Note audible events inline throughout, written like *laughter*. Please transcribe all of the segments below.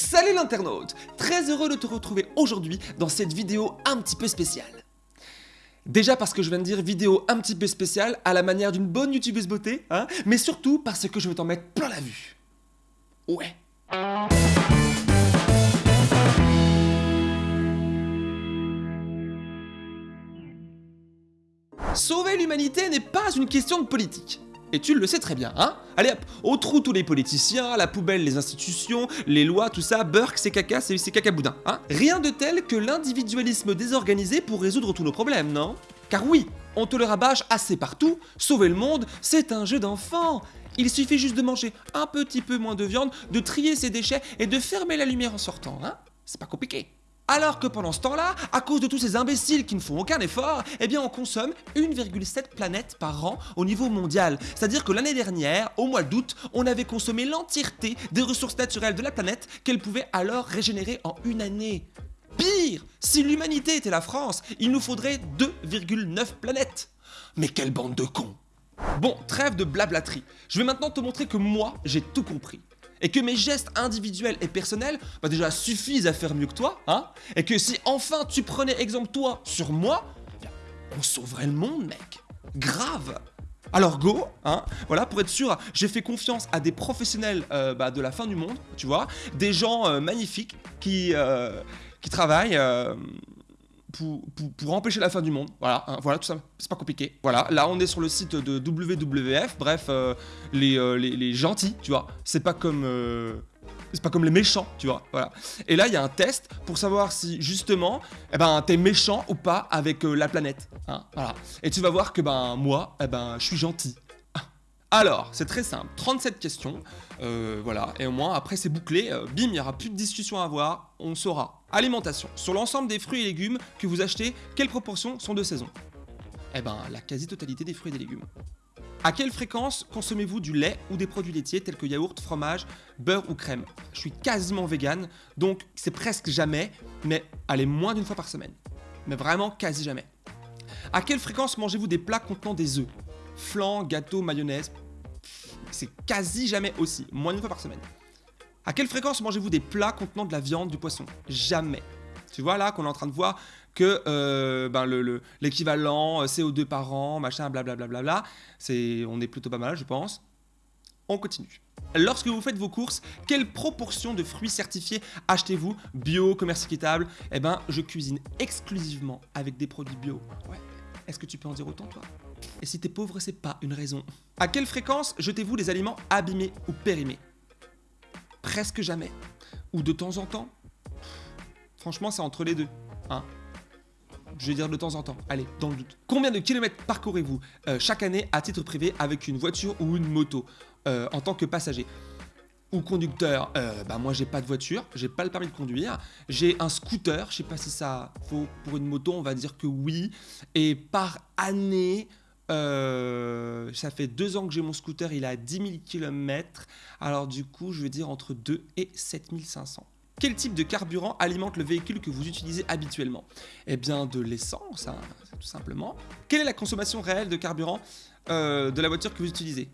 Salut l'internaute Très heureux de te retrouver aujourd'hui dans cette vidéo un petit peu spéciale. Déjà parce que je viens de dire vidéo un petit peu spéciale à la manière d'une bonne youtubeuse beauté, hein, mais surtout parce que je vais t'en mettre plein la vue. Ouais. Sauver l'humanité n'est pas une question de politique. Et tu le sais très bien, hein. Allez hop, au trou tous les politiciens, la poubelle les institutions, les lois, tout ça, Burke, c'est caca, c'est caca boudin, hein. Rien de tel que l'individualisme désorganisé pour résoudre tous nos problèmes, non? Car oui, on te le rabâche assez partout, sauver le monde, c'est un jeu d'enfant. Il suffit juste de manger un petit peu moins de viande, de trier ses déchets et de fermer la lumière en sortant, hein. C'est pas compliqué. Alors que pendant ce temps-là, à cause de tous ces imbéciles qui ne font aucun effort, eh bien on consomme 1,7 planètes par an au niveau mondial. C'est-à-dire que l'année dernière, au mois d'août, on avait consommé l'entièreté des ressources naturelles de la planète qu'elle pouvait alors régénérer en une année. Pire, si l'humanité était la France, il nous faudrait 2,9 planètes. Mais quelle bande de cons Bon, trêve de blablaterie. Je vais maintenant te montrer que moi, j'ai tout compris et que mes gestes individuels et personnels bah déjà suffisent à faire mieux que toi, hein Et que si enfin tu prenais exemple toi sur moi, on sauverait le monde, mec. Grave. Alors go, hein, voilà, pour être sûr, j'ai fait confiance à des professionnels euh, bah, de la fin du monde, tu vois, des gens euh, magnifiques qui, euh, qui travaillent pour, empêcher la fin du monde. Voilà, hein, voilà tout ça, c'est pas compliqué. Voilà, là on est sur le site de WWF, bref, euh, euh, les, les, gentils, tu vois. C'est pas comme... Euh, c'est pas comme les méchants, tu vois, voilà. Et là, il y a un test pour savoir si, justement, eh ben, t'es méchant ou pas avec la planète, hein, voilà. Et tu vas voir que, ben, moi, eh ben, je suis gentil. Alors, c'est très simple, 37 questions, euh, voilà, et au moins après c'est bouclé, euh, bim, il n'y aura plus de discussion à avoir, on saura. Alimentation, sur l'ensemble des fruits et légumes que vous achetez, quelles proportions sont de saison? Eh ben, la quasi-totalité des fruits et des légumes. À quelle fréquence consommez-vous du lait ou des produits laitiers tels que yaourt, fromage, beurre ou crème? Je suis quasiment vegan, donc c'est presque jamais, mais allez, moins d'une fois par semaine. Mais vraiment quasi jamais. À quelle fréquence mangez-vous des plats contenant des œufs? Flan, gâteau, mayonnaise. C'est quasi jamais aussi, moins d'une fois par semaine. À quelle fréquence mangez-vous des plats contenant de la viande, du poisson? Jamais. Tu vois là qu'on est en train de voir que euh, ben, l'équivalent euh, CO2 par an, machin, blablabla, bla, bla, c'est, on est plutôt pas mal, je pense. On continue. Lorsque vous faites vos courses, quelle proportion de fruits certifiés achetez-vous? Bio, commerce équitable? Eh ben, je cuisine exclusivement avec des produits bio. Ouais. Est-ce que tu peux en dire autant, toi? Et si t'es pauvre, c'est pas une raison. À quelle fréquence jetez-vous des aliments abîmés ou périmés? Presque jamais. Ou de temps en temps? Franchement, c'est entre les deux. Hein je vais dire de temps en temps, allez, dans le doute. Combien de kilomètres parcourez-vous euh, chaque année à titre privé avec une voiture ou une moto euh, en tant que passager? Ou conducteur, euh, bah moi j'ai pas de voiture, j'ai pas le permis de conduire, j'ai un scooter, je sais pas si ça faut pour une moto, on va dire que oui, et par année, euh, ça fait deux ans que j'ai mon scooter, il a 10 000 km, alors du coup je vais dire entre 2 et 7500. Quel type de carburant alimente le véhicule que vous utilisez habituellement? Eh bien de l'essence, hein, tout simplement. Quelle est la consommation réelle de carburant euh, de la voiture que vous utilisez?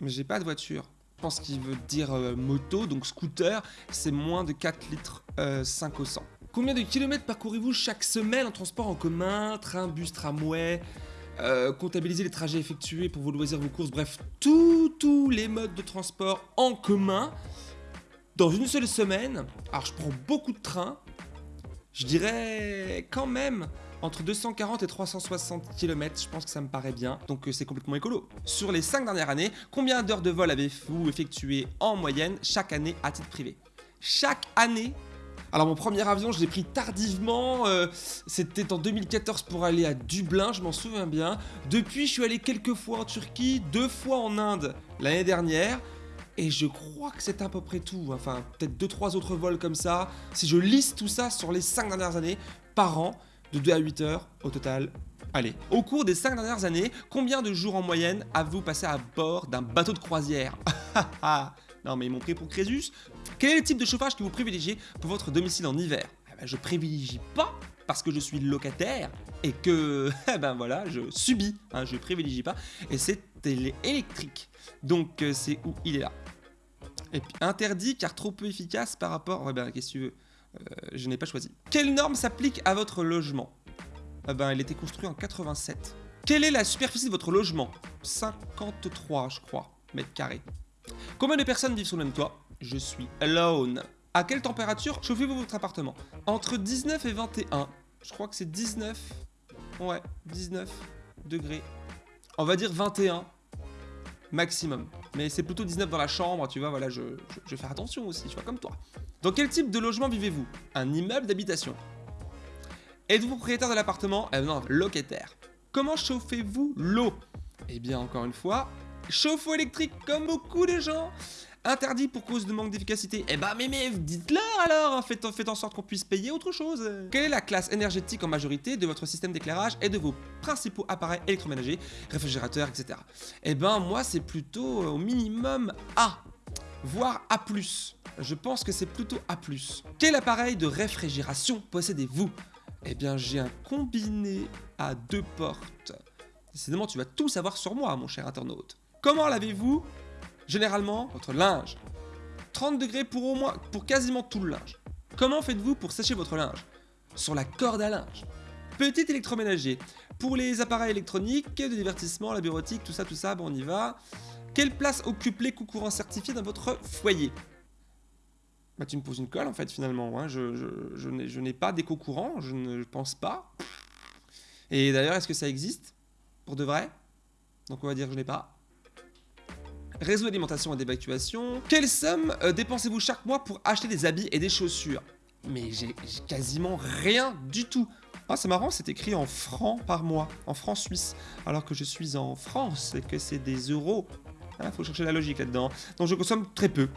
Mais j'ai pas de voiture. Je pense qu'il veut dire euh, moto, donc scooter, c'est moins de 4 litres 5 au 100. Combien de kilomètres parcourez-vous chaque semaine en transport en commun, train, bus, tramway? Euh, comptabiliser les trajets effectués pour vos loisirs, vos courses, bref, tous les modes de transport en commun dans une seule semaine. Alors je prends beaucoup de trains, je dirais quand même entre 240 et 360 km, je pense que ça me paraît bien, donc euh, c'est complètement écolo. Sur les 5 dernières années, combien d'heures de vol avez-vous effectué en moyenne chaque année à titre privé? Chaque année alors mon premier avion, je l'ai pris tardivement, euh, c'était en 2014 pour aller à Dublin, je m'en souviens bien. Depuis, je suis allé quelques fois en Turquie, deux fois en Inde l'année dernière. Et je crois que c'est à peu près tout, enfin peut-être 2-3 autres vols comme ça. Si je liste tout ça sur les 5 dernières années, par an, de 2 à 8 heures au total. Allez, au cours des 5 dernières années, combien de jours en moyenne avez-vous passé à bord d'un bateau de croisière? *laughs* Non mais ils m'ont pris pour Crésus. Quel est le type de chauffage que vous privilégiez pour votre domicile en hiver? Eh ben, Je privilégie pas parce que je suis locataire et que, *laughs* eh ben voilà, je subis, hein, je privilégie pas, et c'est électrique. Donc euh, c'est où il est là. Et puis interdit car trop peu efficace par rapport... Ouais ben, qu'est-ce Euh, Je n'ai pas choisi. Quelle norme s'applique à votre logement? Ah ben, il était construit en 87. Quelle est la superficie de votre logement? 53, je crois, mètres carrés. Combien de personnes vivent sous le même toit? Je suis alone. À quelle température chauffez-vous votre appartement? Entre 19 et 21. Je crois que c'est 19. Ouais, 19 degrés. On va dire 21 maximum. Mais c'est plutôt 19 dans la chambre, tu vois, voilà, je, je, vais attention aussi, tu vois, comme toi. Dans quel type de logement vivez-vous? Un immeuble d'habitation. Êtes-vous propriétaire de l'appartement? Eh non, locataire. Comment chauffez-vous l'eau? Eh bien, encore une fois, chauffe-eau électrique comme beaucoup de gens. Interdit pour cause de manque d'efficacité. Eh bah, mais, mais dites-leur alors faites, faites en sorte qu'on puisse payer autre chose Quelle est la classe énergétique en majorité de votre système d'éclairage et de vos principaux appareils électroménagers, réfrigérateurs, etc. Eh ben, moi, c'est plutôt euh, au minimum A, voire A+. Je pense que c'est plutôt A+. Quel appareil de réfrigération possédez-vous? Eh bien, j'ai un combiné à deux portes. Décidément, tu vas tout savoir sur moi, mon cher internaute. Comment lavez-vous Généralement, votre linge? 30 degrés pour au moins, pour quasiment tout le linge. Comment faites-vous pour sécher votre linge? Sur la corde à linge. Petit électroménager. Pour les appareils électroniques, de divertissement, la bureautique, tout ça, tout ça, bon, on y va. Quelle place occupe l'écoute courant certifié dans votre foyer? Bah, tu me poses une colle en fait, finalement. Hein. Je, n'ai- pas d'éco courant, je ne pense pas. Et d'ailleurs, est-ce que ça existe? Pour de vrai? Donc, on va dire je n'ai pas. Réseau d'alimentation et d'évacuation. Quelle somme euh, dépensez-vous chaque mois pour acheter des habits et des chaussures? Mais j'ai quasiment rien du tout. Ah, c'est marrant, c'est écrit en francs par mois, en francs suisses, alors que je suis en France et que c'est des euros. Ah, faut chercher la logique là-dedans. Donc je consomme très peu.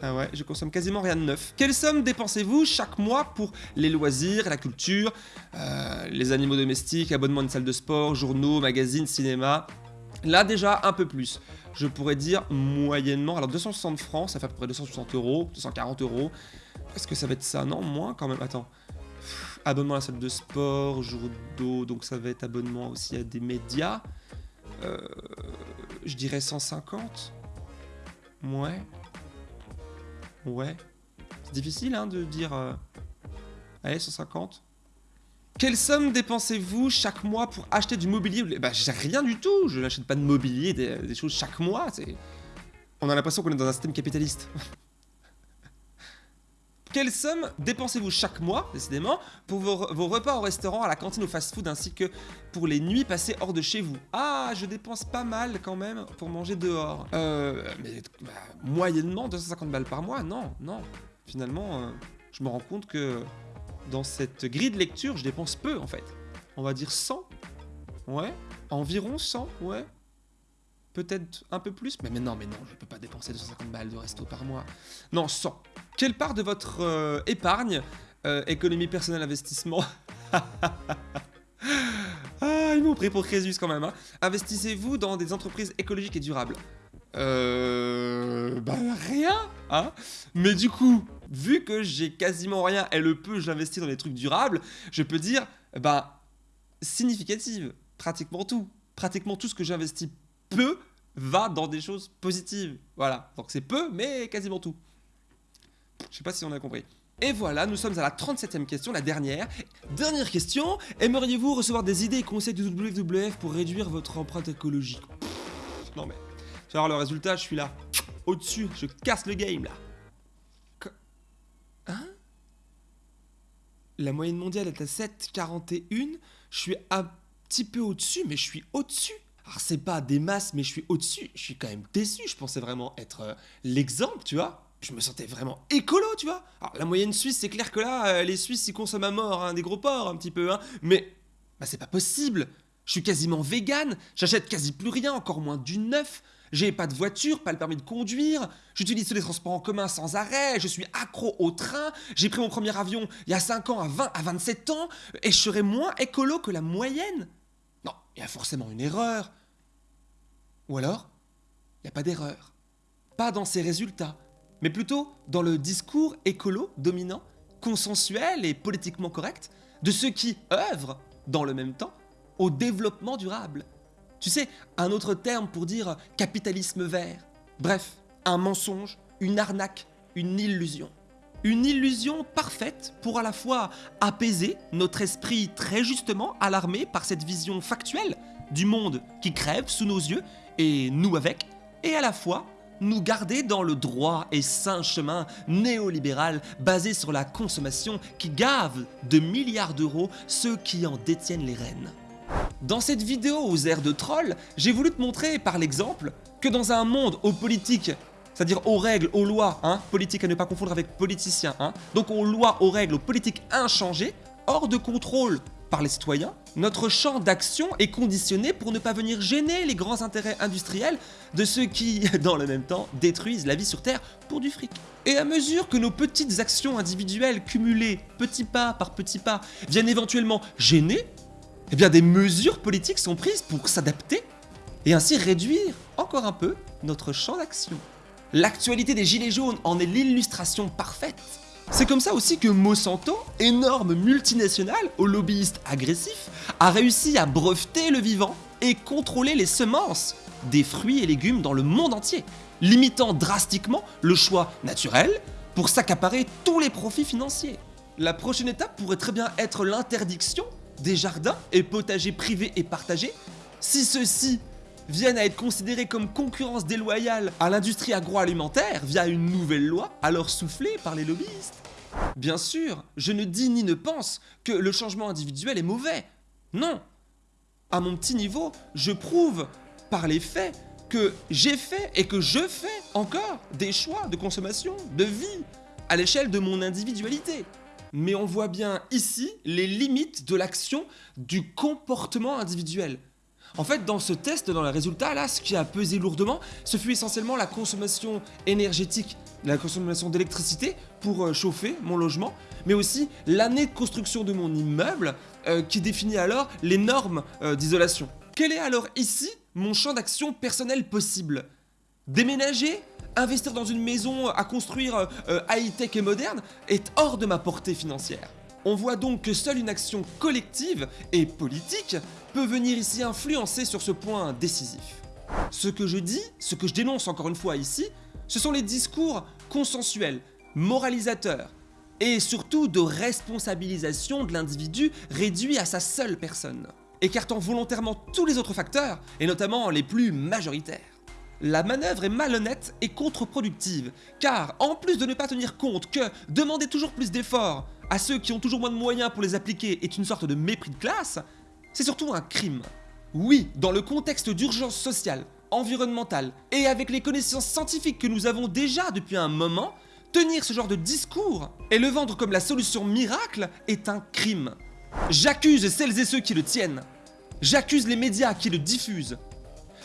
Ah ouais, je consomme quasiment rien de neuf. Quelle somme dépensez-vous chaque mois pour les loisirs, la culture, euh, les animaux domestiques, abonnement à une salle de sport, journaux, magazines, cinéma? Là déjà un peu plus. Je pourrais dire moyennement, alors 260 francs, ça fait à peu près 260 euros, 240 euros. Est-ce que ça va être ça? Non, moins quand même. Attends. Abonnement à la salle de sport, jour d'eau, donc ça va être abonnement aussi à des médias. Euh, je dirais 150. Ouais. Ouais. C'est difficile hein, de dire... euh, Allez, 150. Quelle somme dépensez-vous chaque mois pour acheter du mobilier Bah, j'ai rien du tout. Je n'achète pas de mobilier, des, des choses chaque mois. On a l'impression qu'on est dans un système capitaliste. *laughs* Quelle somme dépensez-vous chaque mois, décidément, pour vos, vos repas au restaurant, à la cantine, au fast-food, ainsi que pour les nuits passées hors de chez vous? Ah, je dépense pas mal quand même pour manger dehors. Euh, mais bah, moyennement 250 balles par mois Non, non. Finalement, euh, je me rends compte que dans cette grille de lecture, je dépense peu en fait. On va dire 100 Ouais. Environ 100 Ouais. Peut-être un peu plus Mais, non, mais non, je peux pas dépenser 250 balles de resto par mois. Non, 100. Quelle part de votre euh, épargne, euh, économie personnelle, investissement *laughs* Ah, ils m'ont pris pour Crésus quand même. Hein. Investissez-vous dans des entreprises écologiques et durables Euh. Bah, rien, hein Mais du coup, vu que j'ai quasiment rien et le peu j'investis dans des trucs durables, je peux dire, bah, significative. Pratiquement tout. Pratiquement tout ce que j'investis peu va dans des choses positives. Voilà. Donc c'est peu, mais quasiment tout. Je sais pas si on a compris. Et voilà, nous sommes à la 37ème question, la dernière. Dernière question, aimeriez-vous recevoir des idées et conseils du WWF pour réduire votre empreinte écologique? Non mais, tu le résultat, je suis là, au-dessus, je casse le game là. Hein? La moyenne mondiale est à 7,41, je suis un petit peu au-dessus, mais je suis au-dessus. Alors c'est pas des masses, mais je suis au-dessus. Je suis quand même déçu. Je pensais vraiment être euh, l'exemple, tu vois. Je me sentais vraiment écolo, tu vois. Alors la moyenne suisse, c'est clair que là, euh, les Suisses, ils consomment à mort hein, des gros porcs un petit peu, hein. Mais bah c'est pas possible. Je suis quasiment vegan. J'achète quasi plus rien, encore moins du neuf. J'ai pas de voiture, pas le permis de conduire. J'utilise les transports en commun sans arrêt. Je suis accro au train. J'ai pris mon premier avion il y a 5 ans à 20 à 27 ans. Et je serais moins écolo que la moyenne. Non, il y a forcément une erreur. Ou alors, il n'y a pas d'erreur. Pas dans ses résultats, mais plutôt dans le discours écolo dominant, consensuel et politiquement correct de ceux qui œuvrent, dans le même temps, au développement durable. Tu sais, un autre terme pour dire capitalisme vert. Bref, un mensonge une arnaque, une illusion. Une illusion parfaite pour à la fois apaiser notre esprit très justement alarmé par cette vision factuelle du monde qui crève sous nos yeux et nous avec, et à la fois nous garder dans le droit et sain chemin néolibéral basé sur la consommation qui gave de milliards d'euros ceux qui en détiennent les rênes. Dans cette vidéo aux airs de troll, j'ai voulu te montrer par l'exemple que dans un monde aux politiques, c'est-à-dire aux règles, aux lois, hein, politique à ne pas confondre avec politicien, hein, donc aux lois, aux règles, aux politiques inchangées, hors de contrôle par les citoyens, notre champ d'action est conditionné pour ne pas venir gêner les grands intérêts industriels de ceux qui, *laughs* dans le même temps, détruisent la vie sur Terre pour du fric. Et à mesure que nos petites actions individuelles cumulées, petit pas par petit pas, viennent éventuellement gêner, eh bien des mesures politiques sont prises pour s'adapter et ainsi réduire encore un peu notre champ d'action. L'actualité des Gilets jaunes en est l'illustration parfaite. C'est comme ça aussi que Monsanto, énorme multinationale aux lobbyistes agressifs, a réussi à breveter le vivant et contrôler les semences des fruits et légumes dans le monde entier, limitant drastiquement le choix naturel pour s'accaparer tous les profits financiers. La prochaine étape pourrait très bien être l'interdiction des jardins et potagers privés et partagés si ceux-ci viennent à être considérés comme concurrence déloyale à l'industrie agroalimentaire via une nouvelle loi alors soufflée par les lobbyistes. Bien sûr, je ne dis ni ne pense que le changement individuel est mauvais. Non. À mon petit niveau, je prouve par les faits que j'ai fait et que je fais encore des choix de consommation, de vie, à l'échelle de mon individualité. Mais on voit bien ici les limites de l'action du comportement individuel. En fait, dans ce test, dans les résultats, là, ce qui a pesé lourdement, ce fut essentiellement la consommation énergétique, la consommation d'électricité pour euh, chauffer mon logement, mais aussi l'année de construction de mon immeuble euh, qui définit alors les normes euh, d'isolation. Quel est alors ici mon champ d'action personnel possible? Déménager? Investir dans une maison à construire high-tech et moderne est hors de ma portée financière. On voit donc que seule une action collective et politique peut venir ici influencer sur ce point décisif. Ce que je dis, ce que je dénonce encore une fois ici, ce sont les discours consensuels, moralisateurs, et surtout de responsabilisation de l'individu réduit à sa seule personne, écartant volontairement tous les autres facteurs, et notamment les plus majoritaires. La manœuvre est malhonnête et contre-productive, car en plus de ne pas tenir compte que demander toujours plus d'efforts à ceux qui ont toujours moins de moyens pour les appliquer est une sorte de mépris de classe, c'est surtout un crime. Oui, dans le contexte d'urgence sociale, environnementale et avec les connaissances scientifiques que nous avons déjà depuis un moment, tenir ce genre de discours et le vendre comme la solution miracle est un crime. J'accuse celles et ceux qui le tiennent. J'accuse les médias qui le diffusent.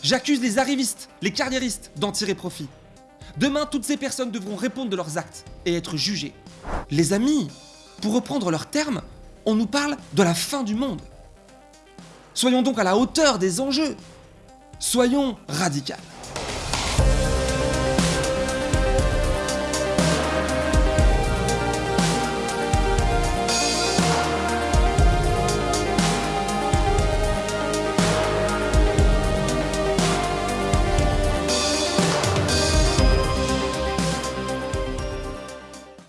J'accuse les arrivistes, les carriéristes d'en tirer profit. Demain, toutes ces personnes devront répondre de leurs actes et être jugées. Les amis, pour reprendre leurs termes, on nous parle de la fin du monde. Soyons donc à la hauteur des enjeux. Soyons radicaux.